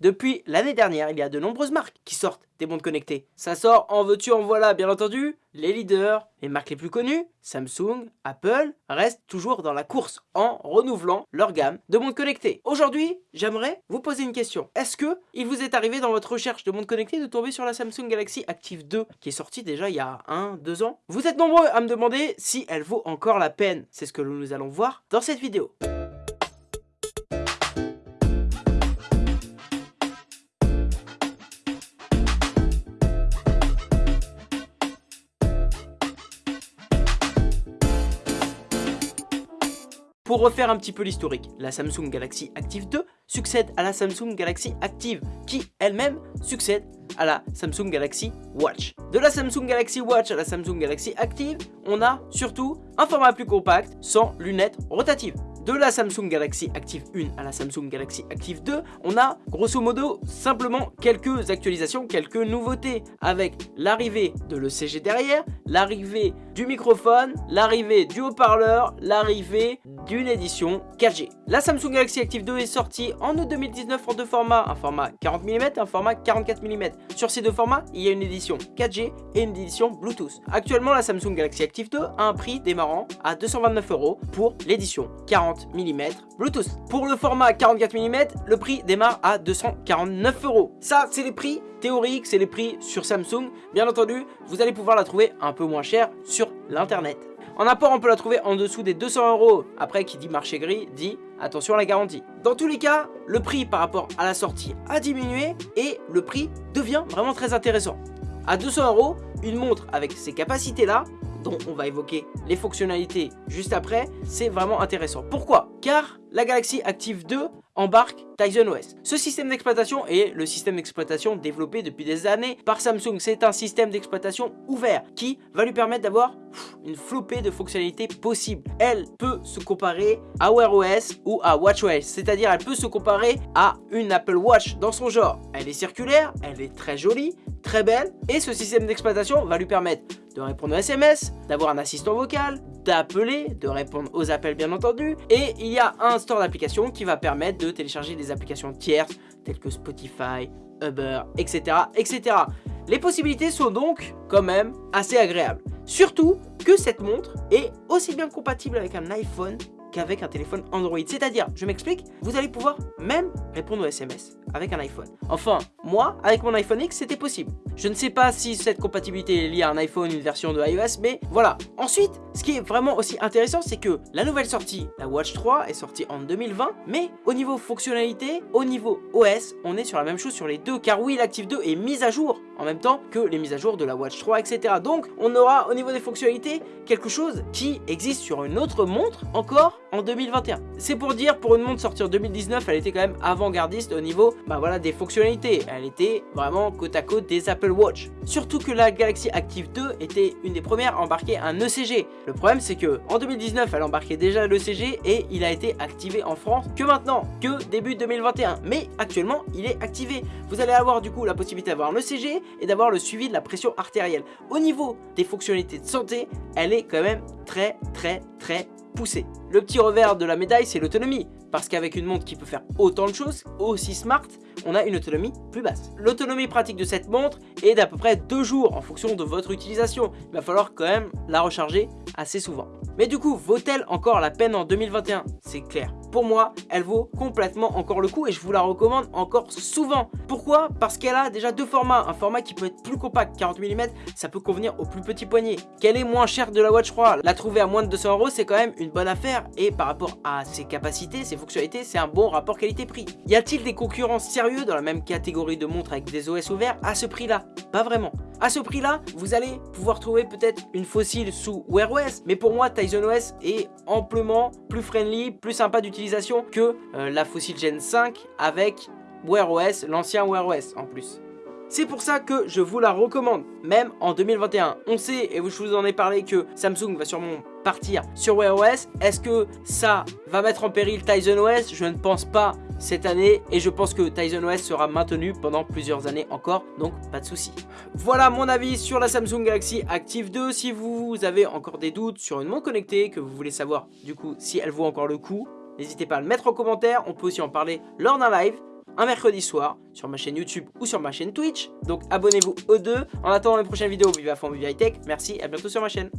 Depuis l'année dernière, il y a de nombreuses marques qui sortent des montres connectées. Ça sort en veux-tu, en voilà, bien entendu. Les leaders, les marques les plus connues, Samsung, Apple, restent toujours dans la course en renouvelant leur gamme de montres connectées. Aujourd'hui, j'aimerais vous poser une question. Est-ce que il vous est arrivé dans votre recherche de montres connectées de tomber sur la Samsung Galaxy Active 2 qui est sortie déjà il y a 1-2 ans? Vous êtes nombreux à me demander si elle vaut encore la peine. C'est ce que nous allons voir dans cette vidéo. Pour refaire un petit peu l'historique, la Samsung Galaxy Active 2 succède à la Samsung Galaxy Active, qui elle-même succède à la Samsung Galaxy Watch. De la Samsung Galaxy Watch à la Samsung Galaxy Active, on a surtout un format plus compact, sans lunettes rotatives. De la Samsung Galaxy Active 1 à la Samsung Galaxy Active 2, on a grosso modo simplement quelques actualisations, quelques nouveautés avec l'arrivée de l'ECG derrière, l'arrivée du microphone, l'arrivée du haut-parleur, l'arrivée d'une édition 4G. La Samsung Galaxy Active 2 est sortie en août 2019 en deux formats, un format 40 mm et un format 44 mm. Sur ces deux formats, il y a une édition 4G et une édition Bluetooth. Actuellement, la Samsung Galaxy Active 2 a un prix démarrant à 229 euros pour l'édition 40 mm Bluetooth. Pour le format 44 mm, le prix démarre à 249 euros. Ça, c'est les prix théoriques, c'est les prix sur Samsung. Bien entendu, vous allez pouvoir la trouver un peu moins cher sur l'internet. En apport, on peut la trouver en dessous des 200 euros. Après, qui dit marché gris, dit attention à la garantie. Dans tous les cas, le prix par rapport à la sortie a diminué et le prix devient vraiment très intéressant. À 200 euros, une montre avec ces capacités-là, on va évoquer les fonctionnalités juste après, c'est vraiment intéressant. Pourquoi? Car la Galaxy Active 2 embarque Tizen OS. Ce système d'exploitation est le système d'exploitation développé depuis des années par Samsung. C'est un système d'exploitation ouvert qui va lui permettre d'avoir une flopée de fonctionnalités possibles. Elle peut se comparer à Wear OS ou à WatchOS, c'est-à-dire elle peut se comparer à une Apple Watch dans son genre. Elle est circulaire, elle est très jolie, très belle et ce système d'exploitation va lui permettre de répondre aux SMS, d'avoir un assistant vocal, d'appeler, de répondre aux appels bien entendu et il y a un store d'applications qui va permettre de télécharger des applications tierces telles que Spotify, Uber, etc. etc. Les possibilités sont donc quand même assez agréables. Surtout que cette montre est aussi bien compatible avec un iPhone qu'avec un téléphone Android. C'est-à-dire, je m'explique, vous allez pouvoir même répondre aux SMS avec un iPhone. Enfin, moi, avec mon iPhone X, c'était possible. Je ne sais pas si cette compatibilité est liée à un iPhone, une version de iOS, mais voilà. Ensuite, ce qui est vraiment aussi intéressant, c'est que la nouvelle sortie, la Watch 3, est sortie en 2020, mais au niveau fonctionnalité, au niveau OS, on est sur la même chose sur les deux, car oui, l'Active 2 est mise à jour en même temps que les mises à jour de la Watch 3, etc. Donc, on aura au niveau des fonctionnalités quelque chose qui existe sur une autre montre encore en 2021. C'est pour dire, pour une montre sortie en 2019, elle était quand même avant-gardiste au niveau bah voilà, des fonctionnalités. Elle était vraiment côte à côte des Apple Watch. Surtout que la Galaxy Active 2 était une des premières à embarquer un ECG. Le problème c'est que en 2019 elle embarquait déjà l'ECG et il a été activé en France que maintenant, que début 2021. Mais actuellement il est activé. Vous allez avoir du coup la possibilité d'avoir un ECG et d'avoir le suivi de la pression artérielle. Au niveau des fonctionnalités de santé, elle est quand même très très très poussée. Le petit revers de la médaille c'est l'autonomie. Parce qu'avec une montre qui peut faire autant de choses, aussi smart, on a une autonomie plus basse. L'autonomie pratique de cette montre est d'à peu près 2 jours en fonction de votre utilisation. Il va falloir quand même la recharger assez souvent. Mais du coup, vaut-elle encore la peine en 2021 C'est clair. Pour moi, elle vaut complètement encore le coup et je vous la recommande encore souvent. Pourquoi? Parce qu'elle a déjà deux formats. Un format qui peut être plus compact, 40 mm, ça peut convenir au plus petit poignet. Qu'elle est moins chère de la Watch 3, la trouver à moins de 200 euros, c'est quand même une bonne affaire. Et par rapport à ses capacités, ses fonctionnalités, c'est un bon rapport qualité-prix. Y a-t-il des concurrents sérieux dans la même catégorie de montres avec des OS ouverts à ce prix-là? Pas vraiment. À ce prix-là, vous allez pouvoir trouver peut-être une fossile sous Wear OS, mais pour moi, Tizen OS est amplement plus friendly, plus sympa d'utilisation que euh, la fossile Gen 5 avec Wear OS, l'ancien Wear OS en plus. C'est pour ça que je vous la recommande, même en 2021. On sait, et je vous en ai parlé, que Samsung va sûrement partir sur Wear OS. Est-ce que ça va mettre en péril Tizen OS Je ne pense pas cette année et je pense que Tizen OS sera maintenu pendant plusieurs années encore, donc pas de souci. Voilà mon avis sur la Samsung Galaxy Active 2. Si vous avez encore des doutes sur une montre connectée, que vous voulez savoir du coup si elle vaut encore le coup, n'hésitez pas à le mettre en commentaire. On peut aussi en parler lors d'un live. Un mercredi soir sur ma chaîne YouTube ou sur ma chaîne Twitch. Donc abonnez-vous aux deux. En attendant les prochaines vidéos, vive à fond, vive high tech. Merci, à bientôt sur ma chaîne.